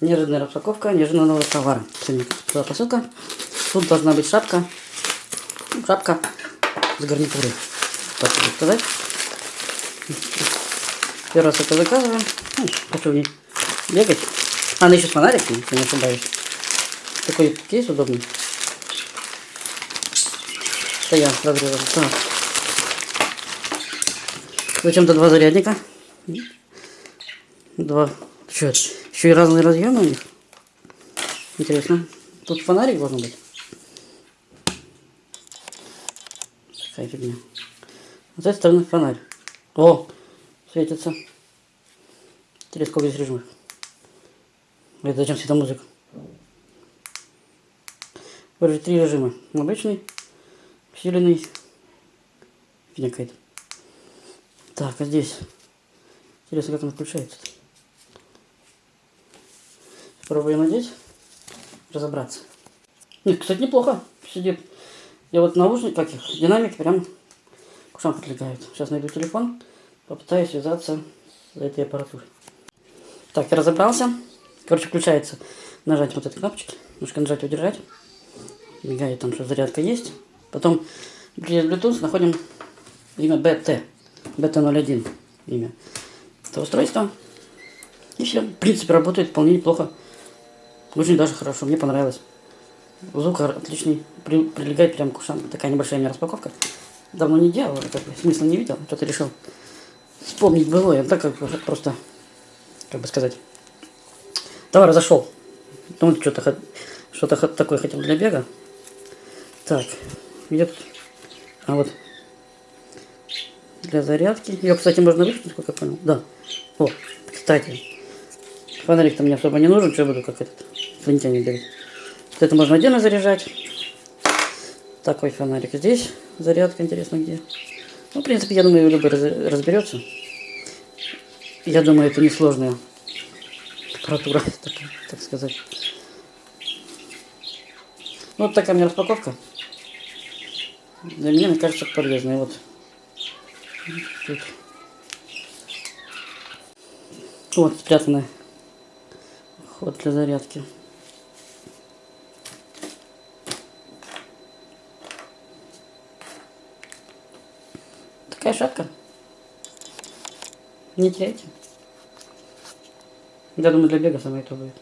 Неожиданная распаковка неожиданного товара. Была посылка. Тут должна быть шапка. Ну, шапка с гарнитурой. Так сказать. Первый раз это заказываем. Ну, хочу в ней бегать. А, она еще с фонариком, если не ошибаюсь. Такой кейс удобный. Это я разрезал. Так. Зачем-то два зарядника. Два. Что это? Еще и разные разъемы у них. Интересно. Тут фонарик должен быть. Такая фигня. С этой стороны фонарь. О, светится. Интересно, сколько здесь режимов. Это зачем светомузыка? Вроде три режима. Обычный, усиленный. Фигня какая-то. Так, а здесь. Интересно, как он включается. -то. Пробуем надеть, разобраться. Нет, кстати, неплохо сидит. Я вот наушник, как их, динамик прям к ушам прилегают. Сейчас найду телефон, попытаюсь связаться с этой аппаратурой. Так, я разобрался. Короче, включается нажать вот этой кнопочки, немножко нажать удержать. Мигает там, что зарядка есть. Потом через Bluetooth находим имя BT. BT01 имя. Это устройство. И все. В принципе, работает вполне неплохо. Очень даже хорошо, мне понравилось. Звук отличный, при, прилегает прям к ушам. Такая небольшая у меня распаковка. Давно не делал, как бы, смысла не видел. Что-то решил вспомнить было. Я так как просто, как бы сказать, товар зашел. Ну, что-то что-то такое хотел для бега. Так, где тут? А вот для зарядки. Ее, кстати, можно выключить, сколько я понял. Да. О, кстати, фонарик-то мне особо не нужен, что я буду как этот инопланетяне бегать. Вот это можно отдельно заряжать. Такой фонарик здесь. Зарядка, интересно, где. Ну, в принципе, я думаю, любой разберется. Я думаю, это несложная аппаратура, так, так сказать. Ну, вот такая у меня распаковка. Для меня, мне кажется, полезная. Вот. Тут. Вот спрятанный ход для зарядки. Такая шапка. Не теряйте. Я думаю, для бега самое то будет.